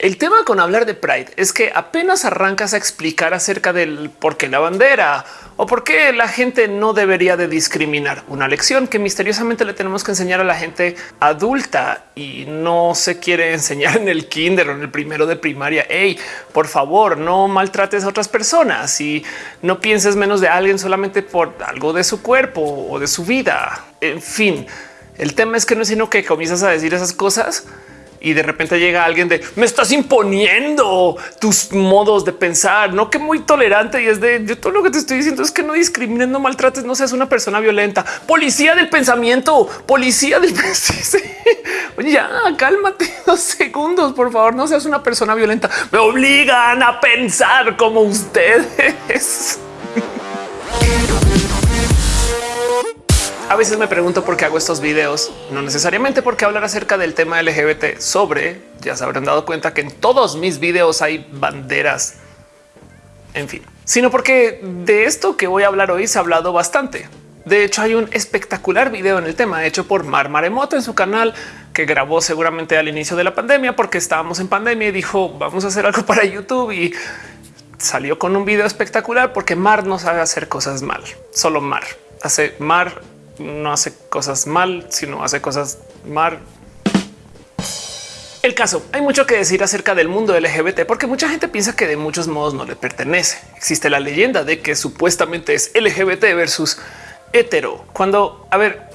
El tema con hablar de Pride es que apenas arrancas a explicar acerca del por qué la bandera o por qué la gente no debería de discriminar. Una lección que misteriosamente le tenemos que enseñar a la gente adulta y no se quiere enseñar en el kinder o en el primero de primaria. Hey, por favor, no maltrates a otras personas y no pienses menos de alguien solamente por algo de su cuerpo o de su vida. En fin, el tema es que no es sino que comienzas a decir esas cosas y de repente llega alguien de me estás imponiendo tus modos de pensar, no que muy tolerante y es de yo todo lo que te estoy diciendo es que no discrimines, no maltrates, no seas una persona violenta. Policía del pensamiento, policía del Oye, ya cálmate dos segundos, por favor, no seas una persona violenta. Me obligan a pensar como ustedes. A veces me pregunto por qué hago estos videos, no necesariamente porque hablar acerca del tema LGBT sobre, ya se habrán dado cuenta que en todos mis videos hay banderas, en fin, sino porque de esto que voy a hablar hoy se ha hablado bastante. De hecho, hay un espectacular video en el tema hecho por Mar Maremoto en su canal que grabó seguramente al inicio de la pandemia porque estábamos en pandemia y dijo vamos a hacer algo para YouTube y salió con un video espectacular porque Mar no sabe hacer cosas mal. Solo Mar hace Mar no hace cosas mal, sino hace cosas mal. El caso, hay mucho que decir acerca del mundo LGBT porque mucha gente piensa que de muchos modos no le pertenece. Existe la leyenda de que supuestamente es LGBT versus hetero. Cuando, a ver,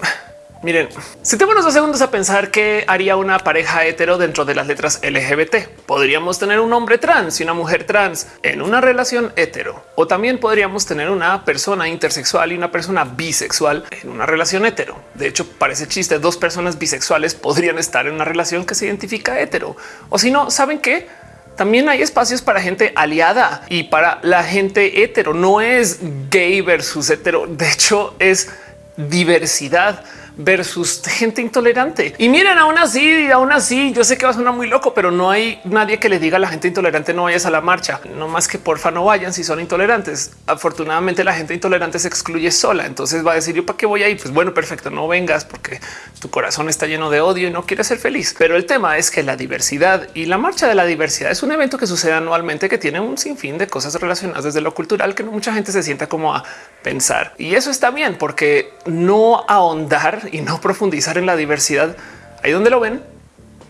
Miren, sentémonos dos segundos a pensar qué haría una pareja hetero dentro de las letras LGBT. Podríamos tener un hombre trans y una mujer trans en una relación hetero. O también podríamos tener una persona intersexual y una persona bisexual en una relación hetero. De hecho, parece chiste, dos personas bisexuales podrían estar en una relación que se identifica hetero. O si no, ¿saben qué? También hay espacios para gente aliada y para la gente hetero. No es gay versus hetero. De hecho, es diversidad versus gente intolerante. Y miren, aún así, aún así, yo sé que va a sonar muy loco, pero no hay nadie que le diga a la gente intolerante no vayas a la marcha. No más que porfa no vayan si son intolerantes. Afortunadamente la gente intolerante se excluye sola. Entonces va a decir yo para qué voy ahí. Pues bueno, perfecto, no vengas porque tu corazón está lleno de odio y no quieres ser feliz. Pero el tema es que la diversidad y la marcha de la diversidad es un evento que sucede anualmente que tiene un sinfín de cosas relacionadas desde lo cultural que mucha gente se sienta como a pensar. Y eso está bien porque no ahondar y no profundizar en la diversidad, ahí donde lo ven,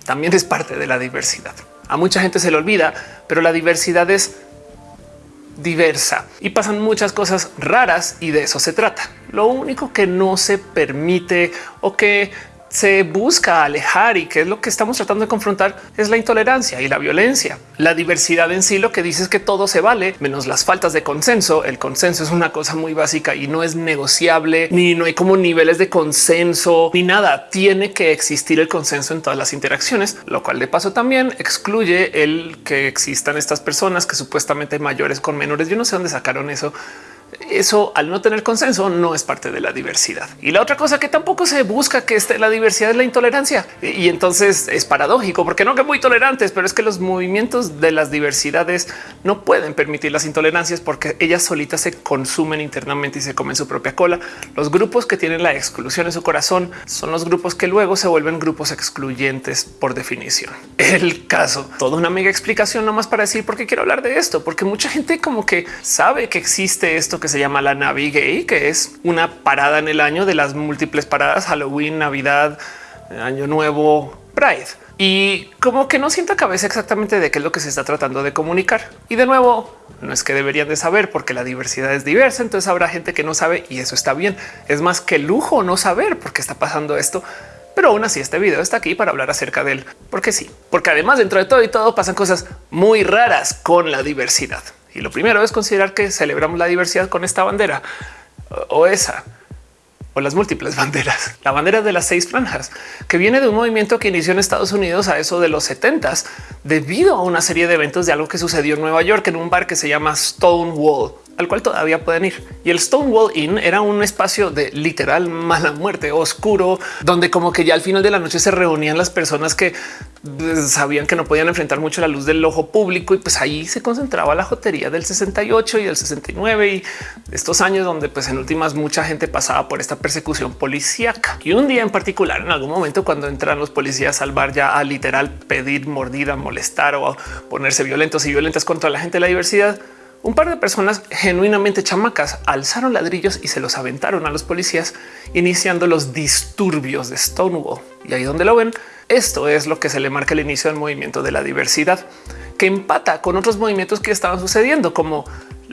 también es parte de la diversidad. A mucha gente se le olvida, pero la diversidad es diversa y pasan muchas cosas raras y de eso se trata. Lo único que no se permite o que se busca alejar y que es lo que estamos tratando de confrontar es la intolerancia y la violencia. La diversidad en sí lo que dice es que todo se vale menos las faltas de consenso. El consenso es una cosa muy básica y no es negociable ni no hay como niveles de consenso ni nada. Tiene que existir el consenso en todas las interacciones, lo cual de paso también excluye el que existan estas personas que supuestamente mayores con menores. Yo no sé dónde sacaron eso eso al no tener consenso no es parte de la diversidad. Y la otra cosa que tampoco se busca que esté la diversidad es la intolerancia. Y entonces es paradójico porque no que muy tolerantes, pero es que los movimientos de las diversidades no pueden permitir las intolerancias porque ellas solitas se consumen internamente y se comen su propia cola. Los grupos que tienen la exclusión en su corazón son los grupos que luego se vuelven grupos excluyentes por definición. El caso, toda una mega explicación nomás para decir por qué quiero hablar de esto, porque mucha gente como que sabe que existe esto que se llama la Navi Gay, que es una parada en el año de las múltiples paradas Halloween, Navidad, Año Nuevo, Pride. Y como que no sienta cabeza exactamente de qué es lo que se está tratando de comunicar. Y de nuevo, no es que deberían de saber porque la diversidad es diversa, entonces habrá gente que no sabe y eso está bien. Es más que lujo no saber por qué está pasando esto. Pero aún así este video está aquí para hablar acerca de él, porque sí, porque además dentro de todo y todo pasan cosas muy raras con la diversidad. Y lo primero es considerar que celebramos la diversidad con esta bandera o esa o las múltiples banderas, la bandera de las seis franjas, que viene de un movimiento que inició en Estados Unidos a eso de los 70 debido a una serie de eventos de algo que sucedió en Nueva York en un bar que se llama Stonewall al cual todavía pueden ir. Y el Stonewall Inn era un espacio de literal mala muerte, oscuro, donde como que ya al final de la noche se reunían las personas que pues, sabían que no podían enfrentar mucho la luz del ojo público y pues ahí se concentraba la jotería del 68 y del 69 y estos años donde pues en últimas mucha gente pasaba por esta persecución policíaca. Y un día en particular, en algún momento cuando entran los policías al bar ya a literal pedir mordida, molestar o ponerse violentos y violentas contra la gente de la diversidad, un par de personas genuinamente chamacas alzaron ladrillos y se los aventaron a los policías, iniciando los disturbios de Stonewall. Y ahí donde lo ven, esto es lo que se le marca el inicio del movimiento de la diversidad, que empata con otros movimientos que estaban sucediendo, como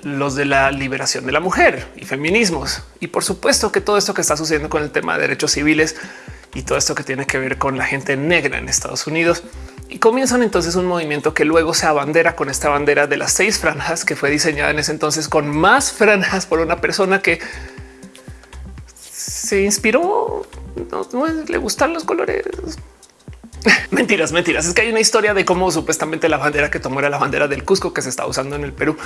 los de la liberación de la mujer y feminismos. Y por supuesto que todo esto que está sucediendo con el tema de derechos civiles y todo esto que tiene que ver con la gente negra en Estados Unidos y comienzan entonces un movimiento que luego se abandera con esta bandera de las seis franjas que fue diseñada en ese entonces con más franjas por una persona que se inspiró, no, le gustan los colores. mentiras, mentiras. Es que hay una historia de cómo supuestamente la bandera que tomó era la bandera del Cusco que se está usando en el Perú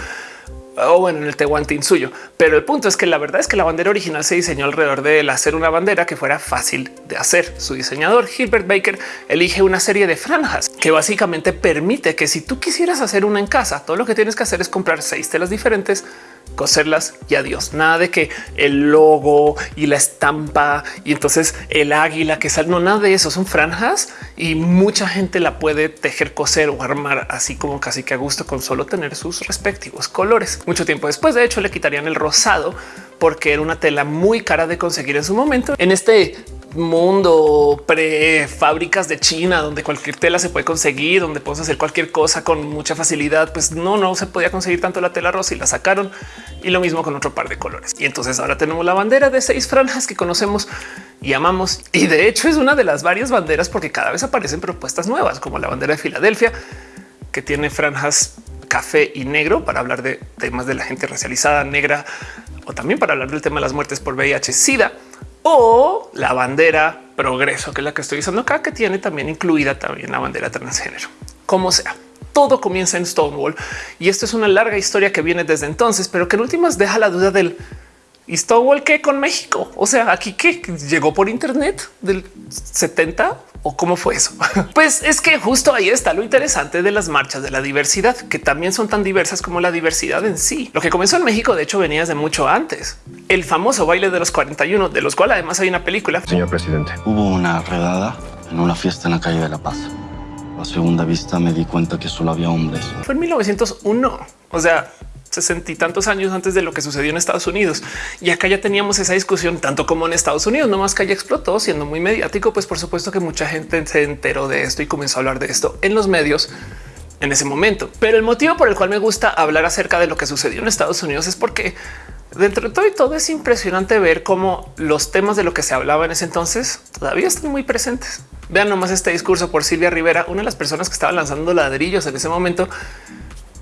o bueno, en el Tehuantin suyo. Pero el punto es que la verdad es que la bandera original se diseñó alrededor de hacer una bandera que fuera fácil de hacer. Su diseñador Gilbert Baker elige una serie de franjas que básicamente permite que si tú quisieras hacer una en casa, todo lo que tienes que hacer es comprar seis telas diferentes coserlas y adiós. Nada de que el logo y la estampa y entonces el águila que sale. No, nada de eso. Son franjas y mucha gente la puede tejer, coser o armar así como casi que a gusto con solo tener sus respectivos colores. Mucho tiempo después, de hecho, le quitarían el rosado porque era una tela muy cara de conseguir en su momento. En este mundo pre fábricas de China, donde cualquier tela se puede conseguir, donde puedes hacer cualquier cosa con mucha facilidad, pues no, no se podía conseguir tanto la tela rosa y la sacaron y lo mismo con otro par de colores. Y entonces ahora tenemos la bandera de seis franjas que conocemos y amamos. Y de hecho es una de las varias banderas porque cada vez aparecen propuestas nuevas, como la bandera de Filadelfia, que tiene franjas café y negro para hablar de temas de la gente racializada negra o también para hablar del tema de las muertes por VIH, SIDA o la bandera progreso, que es la que estoy usando acá, que tiene también incluida también la bandera transgénero. Como sea, todo comienza en Stonewall y esto es una larga historia que viene desde entonces, pero que en últimas deja la duda del ¿Y Stonewall qué con México? O sea, aquí que llegó por Internet del 70 o cómo fue eso? Pues es que justo ahí está lo interesante de las marchas de la diversidad, que también son tan diversas como la diversidad en sí. Lo que comenzó en México, de hecho, venía desde mucho antes. El famoso baile de los 41, de los cuales además hay una película. Señor presidente, hubo una redada en una fiesta en la calle de La Paz. A segunda vista me di cuenta que solo había hombres. Fue en 1901. O sea, sesenta y tantos años antes de lo que sucedió en Estados Unidos. Y acá ya teníamos esa discusión tanto como en Estados Unidos, no más que haya explotó siendo muy mediático, pues por supuesto que mucha gente se enteró de esto y comenzó a hablar de esto en los medios en ese momento. Pero el motivo por el cual me gusta hablar acerca de lo que sucedió en Estados Unidos es porque dentro de todo y todo es impresionante ver cómo los temas de lo que se hablaba en ese entonces todavía están muy presentes. Vean nomás este discurso por Silvia Rivera, una de las personas que estaba lanzando ladrillos en ese momento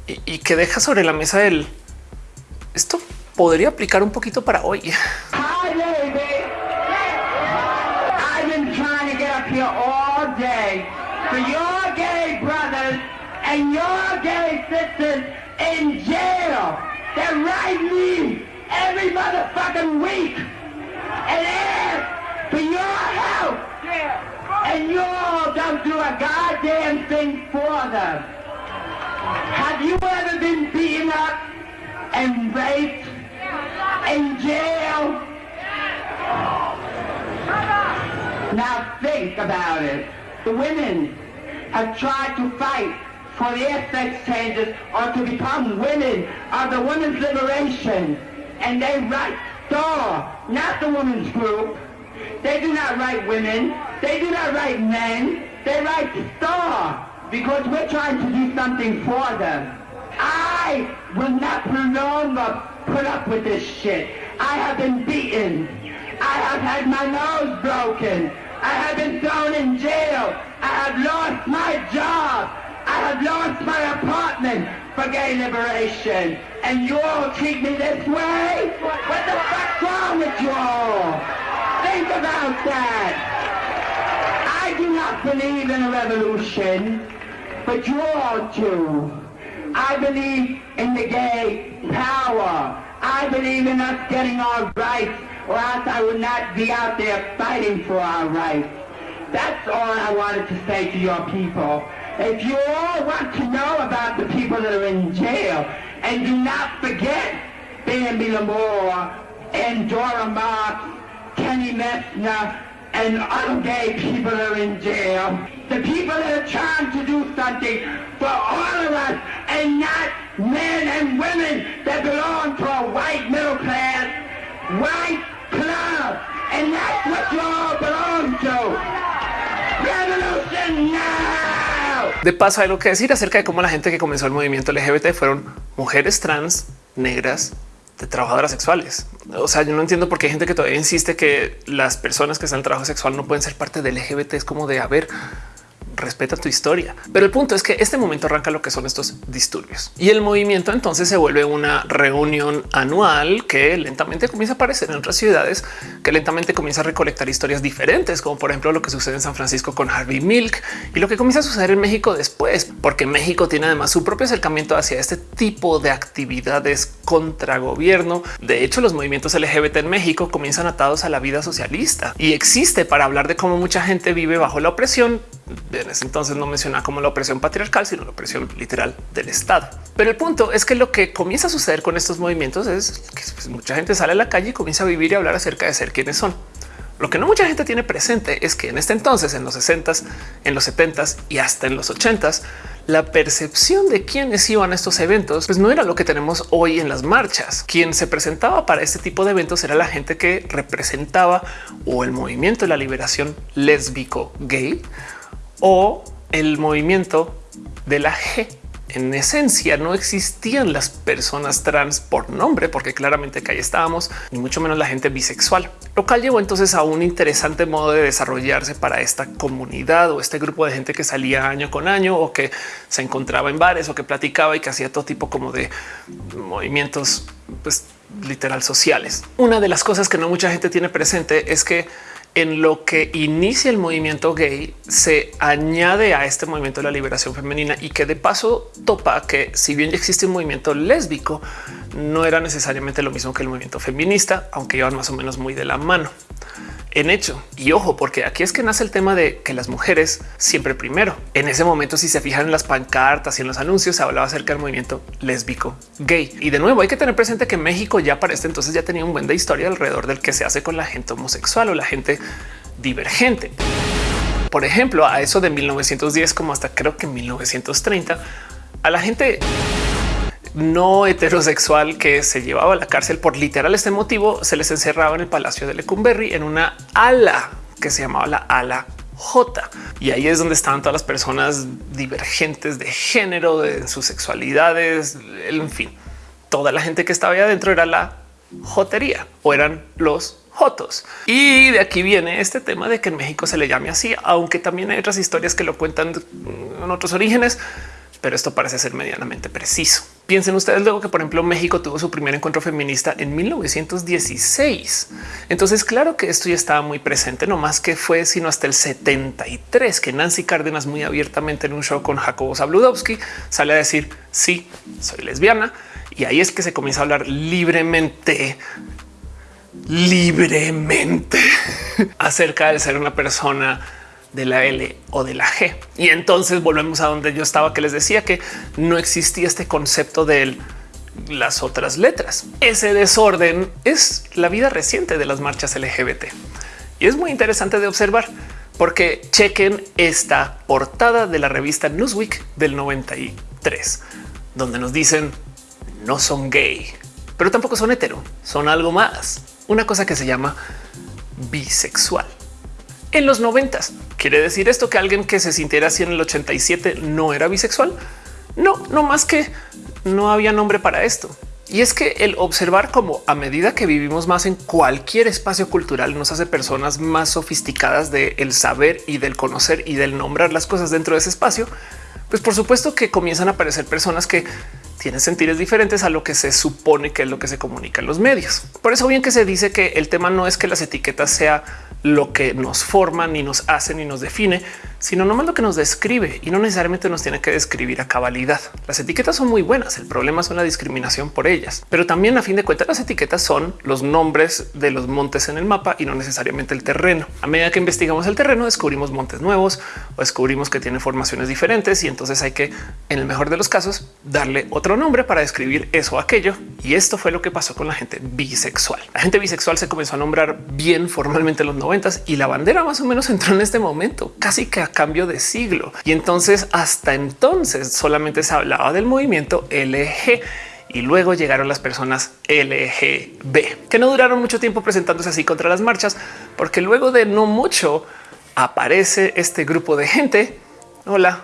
y, que deja sobre la mesa el esto podría aplicar un poquito para hoy. And you all don't do a goddamn thing for them. Have you ever been beaten up and raped in jail? Now think about it. The women have tried to fight for their sex changes or to become women of the women's liberation. And they write STAR, not the women's group. They do not write women. They do not write men. They write STAR because we're trying to do something for them. I will not longer put up with this shit. I have been beaten. I have had my nose broken. I have been thrown in jail. I have lost my job. I have lost my apartment for gay liberation. And you all treat me this way? What the fuck's wrong with you all? Think about that. I do not believe in a revolution but you all do. I believe in the gay power. I believe in us getting our rights, or else I would not be out there fighting for our rights. That's all I wanted to say to your people. If you all want to know about the people that are in jail, and do not forget Bambi Lamore and Dora Marks, Kenny Messner, and other gay people are in jail. The people that are trying to do something for all of us and not men and women that belong to a white middle class, white club. And that's what you all belong to. Revolution now! De paso, hay algo que decir acerca de cómo la gente que comenzó el movimiento LGBT fueron mujeres trans, negras, de trabajadoras sexuales. O sea, yo no entiendo por qué hay gente que todavía insiste que las personas que están en trabajo sexual no pueden ser parte del LGBT. Es como de a ver, respeta tu historia. Pero el punto es que este momento arranca lo que son estos disturbios y el movimiento entonces se vuelve una reunión anual que lentamente comienza a aparecer en otras ciudades, que lentamente comienza a recolectar historias diferentes, como por ejemplo lo que sucede en San Francisco con Harvey Milk y lo que comienza a suceder en México después, porque México tiene además su propio acercamiento hacia este tipo de actividades contra gobierno. De hecho, los movimientos LGBT en México comienzan atados a la vida socialista y existe para hablar de cómo mucha gente vive bajo la opresión en ese entonces no menciona como la opresión patriarcal, sino la opresión literal del Estado. Pero el punto es que lo que comienza a suceder con estos movimientos es que pues, mucha gente sale a la calle y comienza a vivir y hablar acerca de ser quienes son. Lo que no mucha gente tiene presente es que en este entonces, en los 60 en los 70 y hasta en los 80 la percepción de quiénes iban a estos eventos pues no era lo que tenemos hoy en las marchas. Quien se presentaba para este tipo de eventos era la gente que representaba o el movimiento de la liberación lésbico gay o el movimiento de la G. En esencia no existían las personas trans por nombre, porque claramente que ahí estábamos, ni mucho menos la gente bisexual, lo cual llevó entonces a un interesante modo de desarrollarse para esta comunidad o este grupo de gente que salía año con año o que se encontraba en bares o que platicaba y que hacía todo tipo como de movimientos pues, literal sociales. Una de las cosas que no mucha gente tiene presente es que en lo que inicia el movimiento gay se añade a este movimiento de la liberación femenina y que de paso topa que si bien ya existe un movimiento lésbico, no era necesariamente lo mismo que el movimiento feminista, aunque iban más o menos muy de la mano en hecho. Y ojo, porque aquí es que nace el tema de que las mujeres siempre primero. En ese momento, si se fijan en las pancartas y en los anuncios, se hablaba acerca del movimiento lésbico gay. Y de nuevo hay que tener presente que México ya para este entonces ya tenía un buen de historia alrededor del que se hace con la gente homosexual o la gente divergente. Por ejemplo, a eso de 1910 como hasta creo que 1930, a la gente no heterosexual que se llevaba a la cárcel por literal este motivo, se les encerraba en el Palacio de Lecumberri en una ala que se llamaba la ala J. Y ahí es donde estaban todas las personas divergentes de género, de sus sexualidades, en fin, toda la gente que estaba ahí adentro era la jotería o eran los jotos. Y de aquí viene este tema de que en México se le llame así, aunque también hay otras historias que lo cuentan en otros orígenes pero esto parece ser medianamente preciso. Piensen ustedes luego que, por ejemplo, México tuvo su primer encuentro feminista en 1916. Entonces, claro que esto ya estaba muy presente, no más que fue sino hasta el 73 que Nancy Cárdenas muy abiertamente en un show con Jacobo Zabludowski sale a decir sí, soy lesbiana. Y ahí es que se comienza a hablar libremente libremente acerca de ser una persona de la L o de la G. Y entonces volvemos a donde yo estaba, que les decía que no existía este concepto de las otras letras. Ese desorden es la vida reciente de las marchas LGBT. Y es muy interesante de observar porque chequen esta portada de la revista Newsweek del 93, donde nos dicen no son gay, pero tampoco son hetero, son algo más, una cosa que se llama bisexual en los noventas. ¿Quiere decir esto que alguien que se sintiera así en el 87 no era bisexual? No, no más que no había nombre para esto. Y es que el observar como a medida que vivimos más en cualquier espacio cultural nos hace personas más sofisticadas del saber y del conocer y del nombrar las cosas dentro de ese espacio, pues por supuesto que comienzan a aparecer personas que tiene sentires diferentes a lo que se supone que es lo que se comunica en los medios. Por eso bien que se dice que el tema no es que las etiquetas sea lo que nos forma, ni nos hace, ni nos define, sino nomás lo que nos describe y no necesariamente nos tiene que describir a cabalidad. Las etiquetas son muy buenas. El problema son la discriminación por ellas, pero también a fin de cuentas las etiquetas son los nombres de los montes en el mapa y no necesariamente el terreno. A medida que investigamos el terreno, descubrimos montes nuevos o descubrimos que tiene formaciones diferentes y entonces hay que, en el mejor de los casos, darle otro nombre para describir eso o aquello. Y esto fue lo que pasó con la gente bisexual. La gente bisexual se comenzó a nombrar bien formalmente en los 90 y la bandera más o menos entró en este momento, casi que a cambio de siglo. Y entonces hasta entonces solamente se hablaba del movimiento LG y luego llegaron las personas LGB, que no duraron mucho tiempo presentándose así contra las marchas, porque luego de no mucho aparece este grupo de gente. Hola,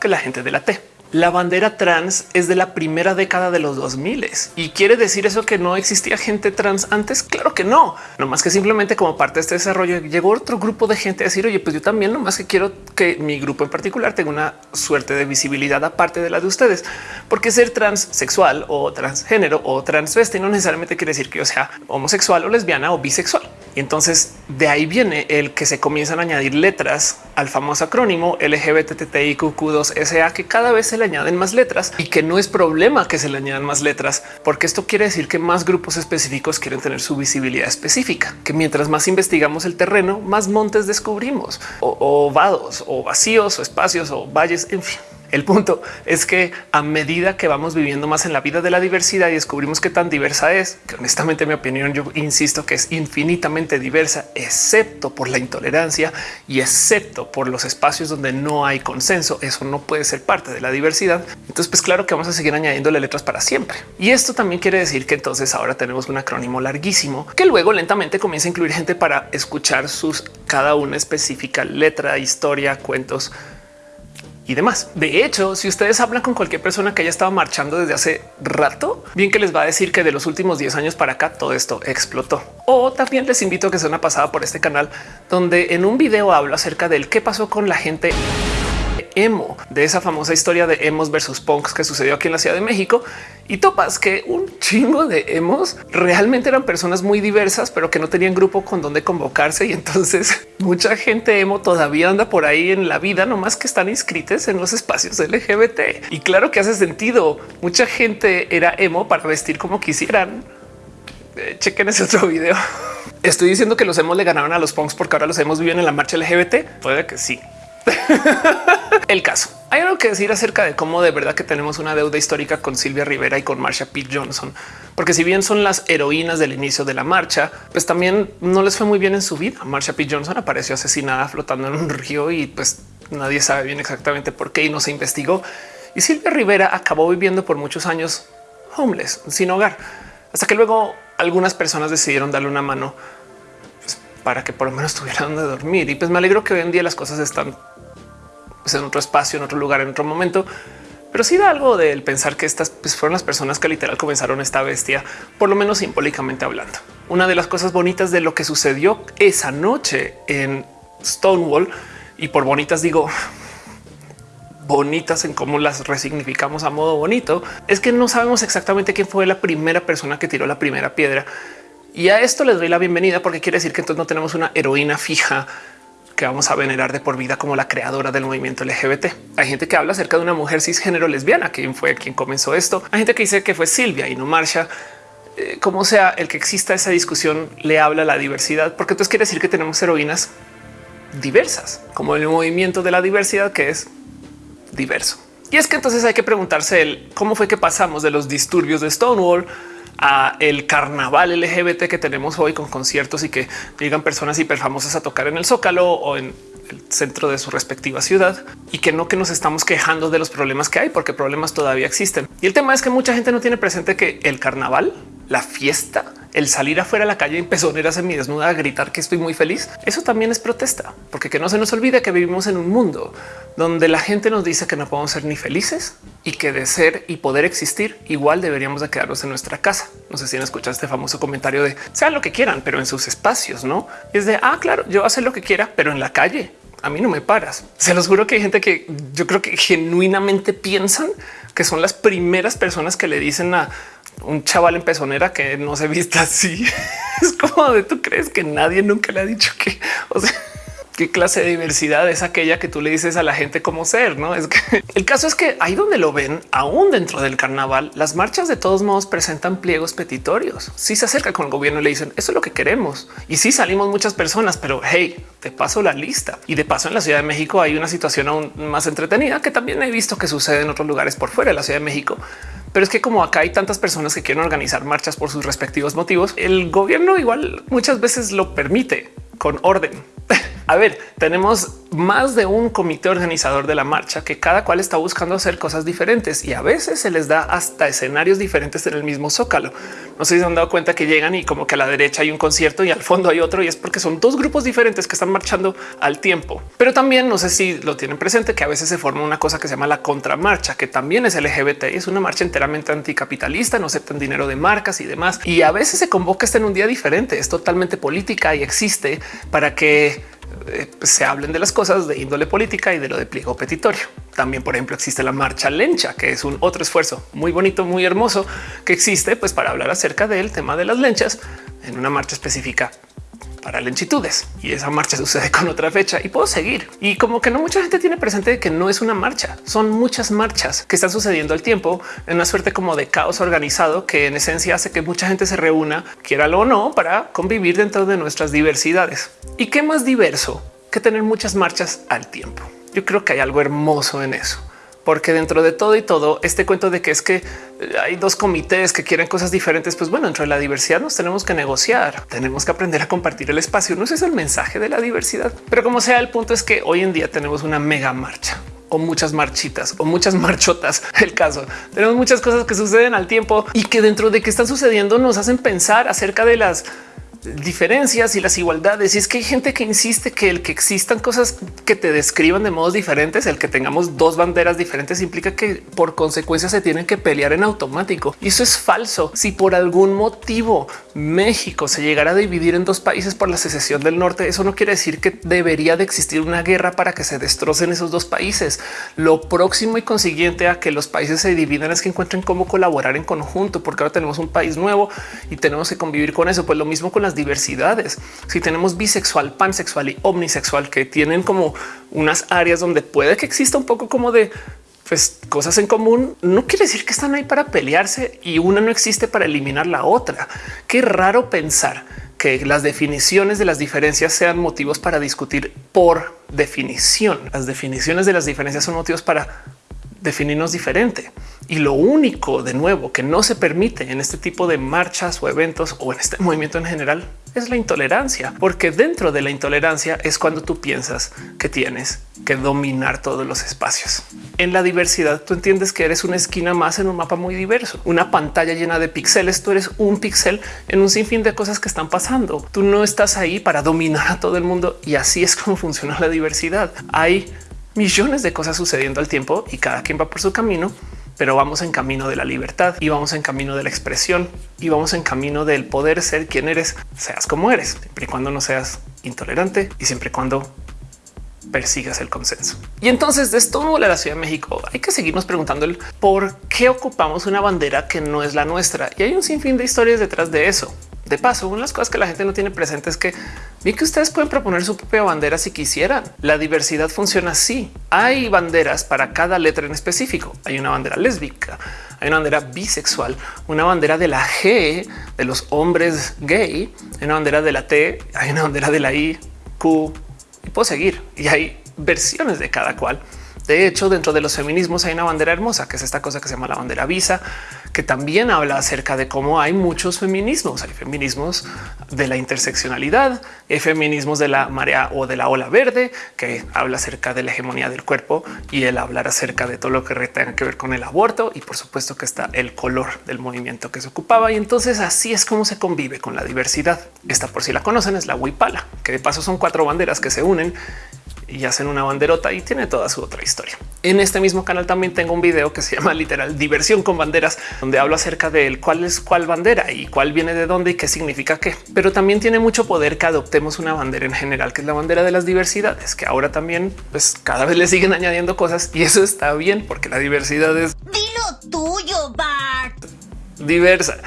que la gente de la T. La bandera trans es de la primera década de los 2000 y quiere decir eso que no existía gente trans antes. Claro que no, no más que simplemente como parte de este desarrollo llegó otro grupo de gente a decir oye, pues yo también no más que quiero que mi grupo en particular tenga una suerte de visibilidad aparte de la de ustedes, porque ser transexual o transgénero o transvesti no necesariamente quiere decir que yo sea homosexual o lesbiana o bisexual. Y entonces de ahí viene el que se comienzan a añadir letras al famoso acrónimo LGBTTIQ2SA que cada vez se le añaden más letras y que no es problema que se le añadan más letras, porque esto quiere decir que más grupos específicos quieren tener su visibilidad específica, que mientras más investigamos el terreno, más montes descubrimos o, o vados o vacíos o espacios o valles, en fin. El punto es que a medida que vamos viviendo más en la vida de la diversidad y descubrimos qué tan diversa es, que honestamente mi opinión yo insisto que es infinitamente diversa, excepto por la intolerancia y excepto por los espacios donde no hay consenso, eso no puede ser parte de la diversidad. Entonces, pues claro que vamos a seguir añadiéndole letras para siempre. Y esto también quiere decir que entonces ahora tenemos un acrónimo larguísimo que luego lentamente comienza a incluir gente para escuchar sus cada una específica letra, historia, cuentos, y demás. De hecho, si ustedes hablan con cualquier persona que haya estado marchando desde hace rato, bien que les va a decir que de los últimos 10 años para acá todo esto explotó. O también les invito a que se una pasada por este canal donde en un video hablo acerca del qué pasó con la gente emo de esa famosa historia de emos versus punks que sucedió aquí en la Ciudad de México y topas que un chingo de emos realmente eran personas muy diversas, pero que no tenían grupo con donde convocarse. Y entonces mucha gente emo todavía anda por ahí en la vida, no más que están inscritas en los espacios LGBT. Y claro que hace sentido. Mucha gente era emo para vestir como quisieran. Eh, chequen ese otro video. Estoy diciendo que los emos le ganaron a los punks porque ahora los hemos vivido en la marcha LGBT. Puede que sí. El caso. Hay algo que decir acerca de cómo de verdad que tenemos una deuda histórica con Silvia Rivera y con Marsha P. Johnson, porque si bien son las heroínas del inicio de la marcha, pues también no les fue muy bien en su vida. Marsha P. Johnson apareció asesinada flotando en un río y pues nadie sabe bien exactamente por qué y no se investigó. Y Silvia Rivera acabó viviendo por muchos años homeless, sin hogar, hasta que luego algunas personas decidieron darle una mano para que por lo menos tuviera donde dormir. Y pues me alegro que hoy en día las cosas están pues, en otro espacio, en otro lugar, en otro momento. Pero sí da algo del pensar que estas pues, fueron las personas que literal comenzaron esta bestia, por lo menos simbólicamente hablando. Una de las cosas bonitas de lo que sucedió esa noche en Stonewall, y por bonitas digo bonitas en cómo las resignificamos a modo bonito, es que no sabemos exactamente quién fue la primera persona que tiró la primera piedra. Y a esto les doy la bienvenida porque quiere decir que entonces no tenemos una heroína fija que vamos a venerar de por vida como la creadora del movimiento LGBT. Hay gente que habla acerca de una mujer cisgénero lesbiana, quien fue quien comenzó esto. Hay gente que dice que fue Silvia y no Marsha. Eh, como sea, el que exista esa discusión le habla a la diversidad, porque entonces quiere decir que tenemos heroínas diversas, como el movimiento de la diversidad que es diverso. Y es que entonces hay que preguntarse cómo fue que pasamos de los disturbios de Stonewall a el carnaval LGBT que tenemos hoy con conciertos y que llegan personas hiper famosas a tocar en el Zócalo o en el centro de su respectiva ciudad y que no que nos estamos quejando de los problemas que hay, porque problemas todavía existen. Y el tema es que mucha gente no tiene presente que el carnaval, la fiesta, el salir afuera a la calle en pezoneras en mi desnuda a gritar que estoy muy feliz. Eso también es protesta, porque que no se nos olvide que vivimos en un mundo donde la gente nos dice que no podemos ser ni felices y que de ser y poder existir igual deberíamos de quedarnos en nuestra casa. No sé si han escuchado este famoso comentario de sean lo que quieran, pero en sus espacios, no es de ah, claro, yo hacer lo que quiera, pero en la calle a mí no me paras. Se los juro que hay gente que yo creo que genuinamente piensan que son las primeras personas que le dicen a un chaval en pezonera que no se vista así. Es como de tú crees que nadie nunca le ha dicho que, o sea, qué clase de diversidad es aquella que tú le dices a la gente cómo ser, no es que el caso es que ahí donde lo ven, aún dentro del carnaval, las marchas de todos modos presentan pliegos petitorios. Si se acerca con el gobierno y le dicen eso es lo que queremos y si salimos muchas personas, pero hey, te paso la lista y de paso en la Ciudad de México hay una situación aún más entretenida que también he visto que sucede en otros lugares por fuera de la Ciudad de México pero es que como acá hay tantas personas que quieren organizar marchas por sus respectivos motivos, el gobierno igual muchas veces lo permite con orden. A ver, tenemos más de un comité organizador de la marcha que cada cual está buscando hacer cosas diferentes y a veces se les da hasta escenarios diferentes en el mismo zócalo. No sé si se han dado cuenta que llegan y como que a la derecha hay un concierto y al fondo hay otro y es porque son dos grupos diferentes que están marchando al tiempo. Pero también no sé si lo tienen presente que a veces se forma una cosa que se llama la contramarcha, que también es LGBT es una marcha enteramente anticapitalista, no aceptan dinero de marcas y demás. Y a veces se convoca este en un día diferente, es totalmente política y existe para que se hablen de las cosas de índole política y de lo de pliego petitorio. También, por ejemplo, existe la marcha lencha, que es un otro esfuerzo muy bonito, muy hermoso que existe pues para hablar acerca del tema de las lenchas en una marcha específica para lentitudes y esa marcha sucede con otra fecha y puedo seguir. Y como que no mucha gente tiene presente que no es una marcha, son muchas marchas que están sucediendo al tiempo en una suerte como de caos organizado que en esencia hace que mucha gente se reúna, quiera o no, para convivir dentro de nuestras diversidades. ¿Y qué más diverso que tener muchas marchas al tiempo? Yo creo que hay algo hermoso en eso porque dentro de todo y todo este cuento de que es que eh, hay dos comités que quieren cosas diferentes, pues bueno, dentro de la diversidad nos tenemos que negociar, tenemos que aprender a compartir el espacio. No es el mensaje de la diversidad, pero como sea, el punto es que hoy en día tenemos una mega marcha o muchas marchitas o muchas marchotas. El caso tenemos muchas cosas que suceden al tiempo y que dentro de que están sucediendo nos hacen pensar acerca de las diferencias y las igualdades. Y es que hay gente que insiste que el que existan cosas que te describan de modos diferentes, el que tengamos dos banderas diferentes implica que por consecuencia se tienen que pelear en automático. Y eso es falso. Si por algún motivo México se llegara a dividir en dos países por la secesión del norte, eso no quiere decir que debería de existir una guerra para que se destrocen esos dos países. Lo próximo y consiguiente a que los países se dividan es que encuentren cómo colaborar en conjunto, porque ahora tenemos un país nuevo y tenemos que convivir con eso. Pues lo mismo con diversidades. Si tenemos bisexual, pansexual y omnisexual que tienen como unas áreas donde puede que exista un poco como de pues, cosas en común, no quiere decir que están ahí para pelearse y una no existe para eliminar la otra. Qué raro pensar que las definiciones de las diferencias sean motivos para discutir por definición. Las definiciones de las diferencias son motivos para definirnos diferente. Y lo único de nuevo que no se permite en este tipo de marchas o eventos o en este movimiento en general es la intolerancia, porque dentro de la intolerancia es cuando tú piensas que tienes que dominar todos los espacios. En la diversidad tú entiendes que eres una esquina más en un mapa muy diverso, una pantalla llena de píxeles, tú eres un píxel en un sinfín de cosas que están pasando. Tú no estás ahí para dominar a todo el mundo y así es como funciona la diversidad. Hay millones de cosas sucediendo al tiempo y cada quien va por su camino, pero vamos en camino de la libertad y vamos en camino de la expresión y vamos en camino del poder ser quien eres, seas como eres, siempre y cuando no seas intolerante y siempre y cuando persigas el consenso. Y entonces de esto de la Ciudad de México hay que seguirnos preguntando el por qué ocupamos una bandera que no es la nuestra. Y hay un sinfín de historias detrás de eso. De paso, una de las cosas que la gente no tiene presente es que vi que ustedes pueden proponer su propia bandera si quisieran. La diversidad funciona así. Hay banderas para cada letra en específico. Hay una bandera lésbica, hay una bandera bisexual, una bandera de la G de los hombres gay, hay una bandera de la T, hay una bandera de la I, Q y puedo seguir. Y hay versiones de cada cual. De hecho, dentro de los feminismos hay una bandera hermosa, que es esta cosa que se llama la bandera visa, que también habla acerca de cómo hay muchos feminismos. Hay feminismos de la interseccionalidad, feminismos de la marea o de la ola verde, que habla acerca de la hegemonía del cuerpo y el hablar acerca de todo lo que tenga que ver con el aborto. Y por supuesto que está el color del movimiento que se ocupaba. Y entonces así es como se convive con la diversidad. Esta por si la conocen es la huipala, que de paso son cuatro banderas que se unen y hacen una banderota y tiene toda su otra historia. En este mismo canal también tengo un video que se llama literal diversión con banderas, donde hablo acerca de cuál es cuál bandera y cuál viene de dónde y qué significa qué. Pero también tiene mucho poder que adoptemos una bandera en general, que es la bandera de las diversidades, que ahora también pues cada vez le siguen añadiendo cosas y eso está bien porque la diversidad es... Dilo tuyo, Bart. Diversa.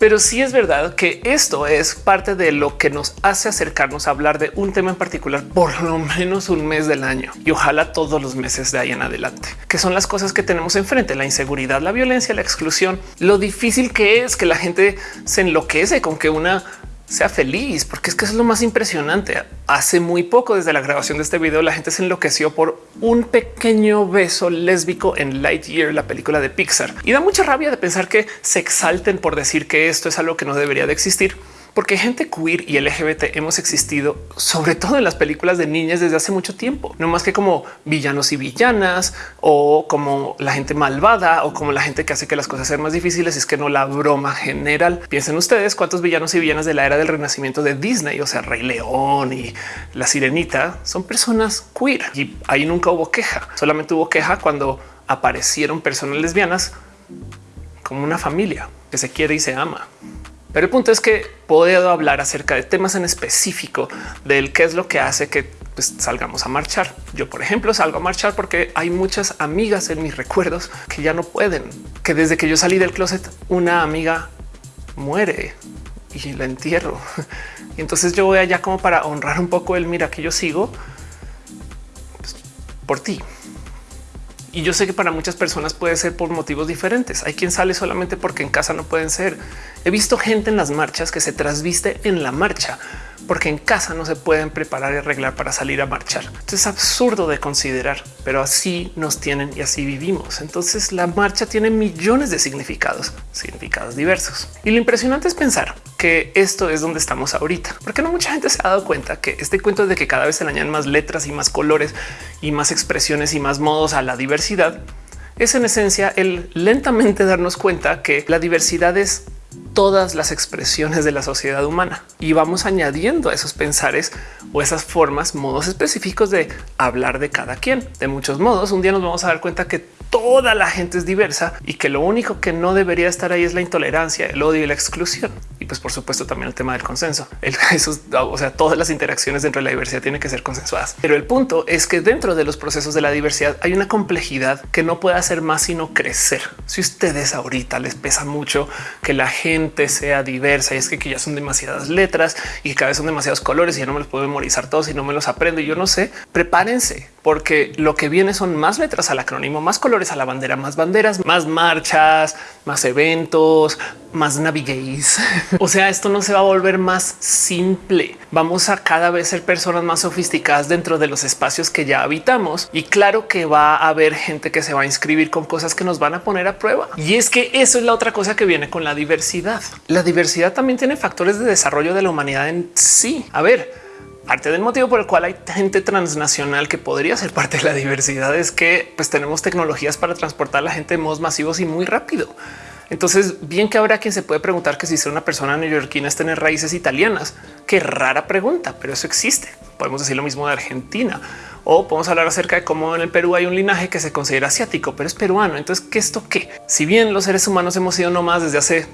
Pero sí es verdad que esto es parte de lo que nos hace acercarnos a hablar de un tema en particular por lo menos un mes del año y ojalá todos los meses de ahí en adelante, que son las cosas que tenemos enfrente, la inseguridad, la violencia, la exclusión, lo difícil que es que la gente se enloquece con que una sea feliz, porque es que es lo más impresionante. Hace muy poco, desde la grabación de este video, la gente se enloqueció por un pequeño beso lésbico en Lightyear, la película de Pixar. Y da mucha rabia de pensar que se exalten por decir que esto es algo que no debería de existir porque gente queer y LGBT hemos existido, sobre todo en las películas de niñas desde hace mucho tiempo, no más que como villanos y villanas o como la gente malvada o como la gente que hace que las cosas sean más difíciles. Es que no la broma general. Piensen ustedes cuántos villanos y villanas de la era del renacimiento de Disney, o sea, Rey León y la sirenita son personas queer y ahí nunca hubo queja. Solamente hubo queja cuando aparecieron personas lesbianas como una familia que se quiere y se ama. Pero el punto es que puedo hablar acerca de temas en específico del qué es lo que hace que pues, salgamos a marchar. Yo, por ejemplo, salgo a marchar porque hay muchas amigas en mis recuerdos que ya no pueden, que desde que yo salí del closet, una amiga muere y la entierro. Y entonces yo voy allá como para honrar un poco el mira que yo sigo pues, por ti. Y yo sé que para muchas personas puede ser por motivos diferentes. Hay quien sale solamente porque en casa no pueden ser. He visto gente en las marchas que se trasviste en la marcha porque en casa no se pueden preparar y arreglar para salir a marchar. Es absurdo de considerar, pero así nos tienen y así vivimos. Entonces la marcha tiene millones de significados, significados diversos. Y lo impresionante es pensar que esto es donde estamos ahorita, porque no mucha gente se ha dado cuenta que este cuento de que cada vez se le añaden más letras y más colores y más expresiones y más modos a la diversidad es en esencia el lentamente darnos cuenta que la diversidad es todas las expresiones de la sociedad humana y vamos añadiendo a esos pensares o esas formas, modos específicos de hablar de cada quien. De muchos modos, un día nos vamos a dar cuenta que toda la gente es diversa y que lo único que no debería estar ahí es la intolerancia, el odio y la exclusión. Y pues por supuesto también el tema del consenso. El, o sea, todas las interacciones dentro de la diversidad tienen que ser consensuadas. Pero el punto es que dentro de los procesos de la diversidad hay una complejidad que no puede hacer más sino crecer. Si ustedes ahorita les pesa mucho que la gente sea diversa y es que, ya son demasiadas letras y cada vez son demasiados colores y ya no me los puedo memorizar todos y no me los aprendo y yo no sé, prepárense porque lo que viene son más letras al acrónimo, más colores a la bandera, más banderas, más marchas, más eventos, más navigays. o sea, esto no se va a volver más simple. Vamos a cada vez ser personas más sofisticadas dentro de los espacios que ya habitamos. Y claro que va a haber gente que se va a inscribir con cosas que nos van a poner a prueba. Y es que eso es la otra cosa que viene con la diversidad. La diversidad también tiene factores de desarrollo de la humanidad en sí. A ver, Parte del motivo por el cual hay gente transnacional que podría ser parte de la diversidad es que pues, tenemos tecnologías para transportar a la gente de modos masivos y muy rápido. Entonces, bien que habrá quien se puede preguntar que si ser una persona neoyorquina es tener raíces italianas. Qué rara pregunta, pero eso existe. Podemos decir lo mismo de Argentina o podemos hablar acerca de cómo en el Perú hay un linaje que se considera asiático, pero es peruano. Entonces, ¿qué esto qué? Si bien los seres humanos hemos sido nomás desde hace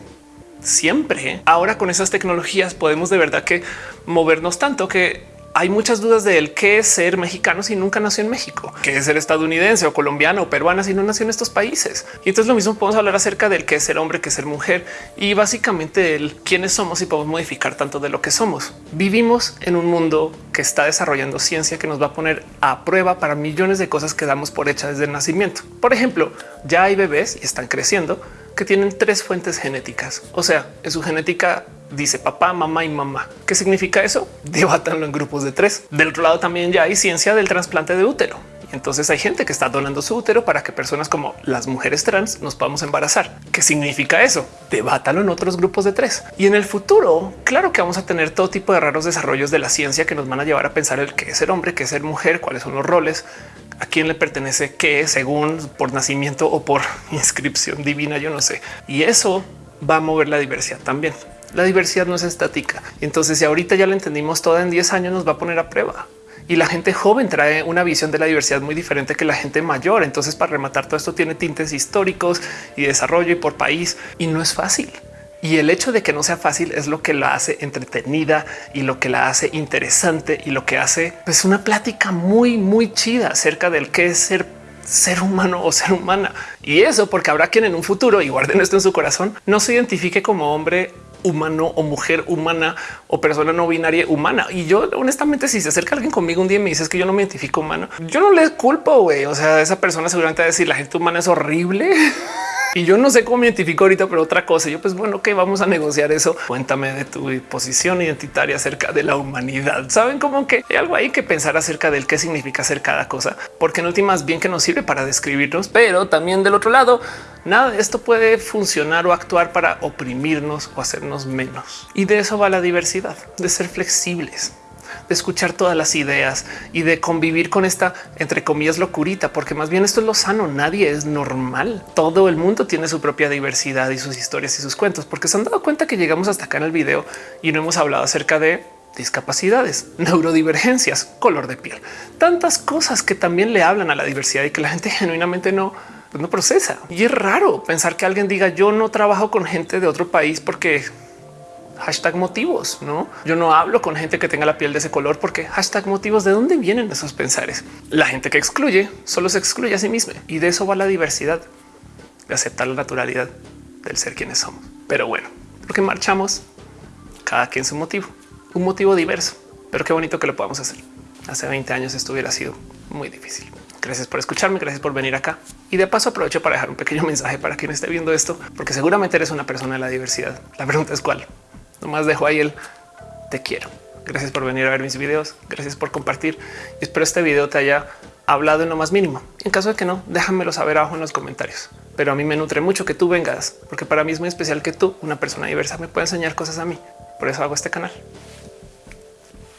siempre. Ahora con esas tecnologías podemos de verdad que movernos tanto que hay muchas dudas de él qué es ser mexicano si nunca nació en México, qué es ser estadounidense o colombiano o peruana si no nació en estos países. Y entonces lo mismo podemos hablar acerca del qué es ser hombre, qué es ser mujer y básicamente el quiénes somos y podemos modificar tanto de lo que somos. Vivimos en un mundo que está desarrollando ciencia que nos va a poner a prueba para millones de cosas que damos por hecha desde el nacimiento. Por ejemplo, ya hay bebés y están creciendo que tienen tres fuentes genéticas. O sea, en su genética dice papá, mamá y mamá. ¿Qué significa eso? Debátanlo en grupos de tres. Del otro lado también ya hay ciencia del trasplante de útero. Entonces hay gente que está donando su útero para que personas como las mujeres trans nos podamos embarazar. ¿Qué significa eso? Debátalo en otros grupos de tres. Y en el futuro, claro que vamos a tener todo tipo de raros desarrollos de la ciencia que nos van a llevar a pensar el qué es ser hombre, qué es ser mujer, cuáles son los roles, a quién le pertenece qué según por nacimiento o por inscripción divina, yo no sé. Y eso va a mover la diversidad también. La diversidad no es estática. Entonces, si ahorita ya lo entendimos toda en 10 años, nos va a poner a prueba. Y la gente joven trae una visión de la diversidad muy diferente que la gente mayor. Entonces, para rematar todo esto tiene tintes históricos y desarrollo y por país y no es fácil. Y el hecho de que no sea fácil es lo que la hace entretenida y lo que la hace interesante y lo que hace pues una plática muy, muy chida acerca del qué es ser ser humano o ser humana. Y eso porque habrá quien en un futuro, y guarden esto en su corazón, no se identifique como hombre humano o mujer humana o persona no binaria humana. Y yo honestamente, si se acerca alguien conmigo un día y me dices que yo no me identifico humano, yo no le culpo. O sea, esa persona seguramente va a decir la gente humana es horrible. Y yo no sé cómo me identifico ahorita, pero otra cosa. Yo, pues bueno, que vamos a negociar eso. Cuéntame de tu posición identitaria acerca de la humanidad. Saben cómo que hay algo ahí que pensar acerca del qué significa ser cada cosa, porque en últimas bien que nos sirve para describirnos, pero también del otro lado, nada de esto puede funcionar o actuar para oprimirnos o hacernos menos. Y de eso va la diversidad, de ser flexibles de escuchar todas las ideas y de convivir con esta, entre comillas, locurita, porque más bien esto es lo sano. Nadie es normal. Todo el mundo tiene su propia diversidad y sus historias y sus cuentos, porque se han dado cuenta que llegamos hasta acá en el video y no hemos hablado acerca de discapacidades, neurodivergencias, color de piel, tantas cosas que también le hablan a la diversidad y que la gente genuinamente no, pues no procesa. Y es raro pensar que alguien diga yo no trabajo con gente de otro país porque hashtag motivos. No, yo no hablo con gente que tenga la piel de ese color porque hashtag motivos. ¿De dónde vienen esos pensares? La gente que excluye solo se excluye a sí misma y de eso va la diversidad de aceptar la naturalidad del ser quienes somos. Pero bueno, porque marchamos cada quien su motivo, un motivo diverso, pero qué bonito que lo podamos hacer. Hace 20 años esto hubiera sido muy difícil. Gracias por escucharme, gracias por venir acá. Y de paso aprovecho para dejar un pequeño mensaje para quien esté viendo esto, porque seguramente eres una persona de la diversidad. La pregunta es cuál. Nomás dejo ahí el te quiero. Gracias por venir a ver mis videos. Gracias por compartir. Y espero este video te haya hablado en lo más mínimo. En caso de que no, déjamelo saber abajo en los comentarios. Pero a mí me nutre mucho que tú vengas, porque para mí es muy especial que tú, una persona diversa, me pueda enseñar cosas a mí. Por eso hago este canal.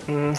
Mm.